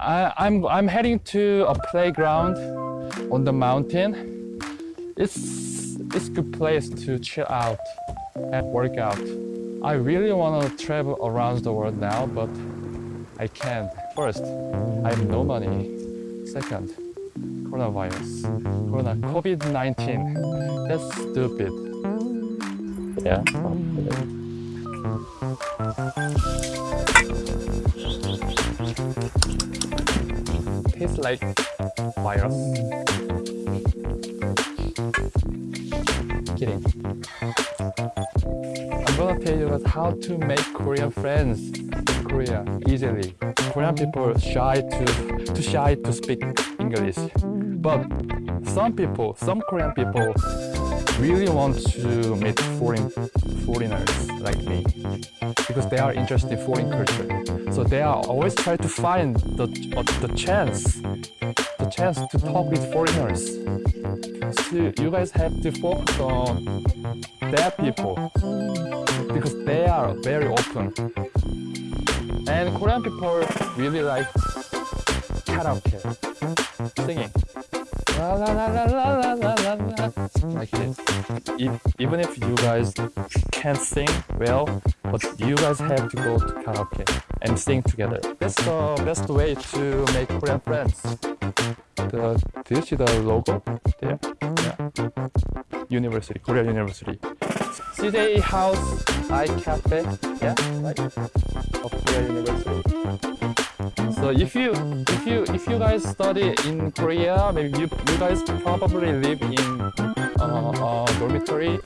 I, I'm I'm heading to a playground on the mountain. It's it's a good place to chill out and work out. I really want to travel around the world now, but I can't. First, I have no money. Second, coronavirus, corona, COVID-19. That's stupid. Yeah. Tastes like virus. Kidding. I'm gonna tell you guys how to make Korean friends in Korea easily. Korean people shy to too shy to speak English. But some people, some Korean people really want to meet foreign foreigners like me because they are interested in foreign culture. So they are always try to find the, uh, the chance, the chance to talk with foreigners. So you guys have to focus on their people because they are very open. And Korean people really like karaoke, singing. Like this. If, even if you guys can't sing well, but you guys have to go to karaoke and sing together. That's the best way to make Korean friends. The, do you see the logo there? Yeah. University, Korea University. CJ House I Cafe. Yeah, like of Korea University. So if you if you if you guys study in Korea, maybe you you guys probably live in uh, uh, dormitory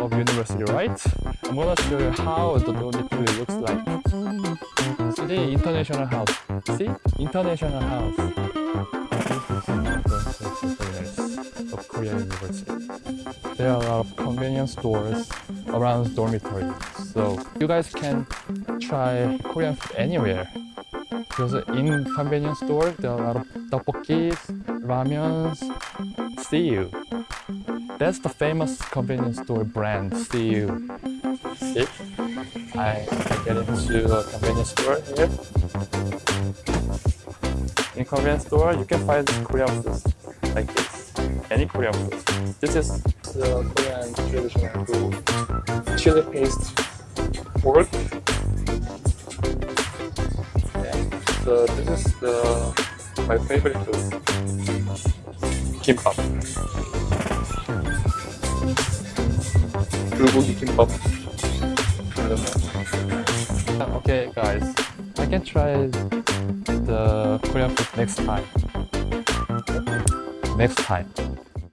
of university, right? I'm gonna show you how the dormitory looks like. See international house. See international house. Of Korea University. There are a lot of convenience stores around dormitory, so you guys can try Korean food anywhere. Because in convenience store, there are a lot of tteokbokkis, ramyuns, CU. That's the famous convenience store brand, CU. See? I get into a convenience store here. In convenience store, you can find Korean foods like this. Any Korean food. This is the Korean traditional food. Chili paste pork uh, this is the, my favorite food. Kimbap. Bulgogi kimbap. Okay guys, I can try the Korean food next time. Next time.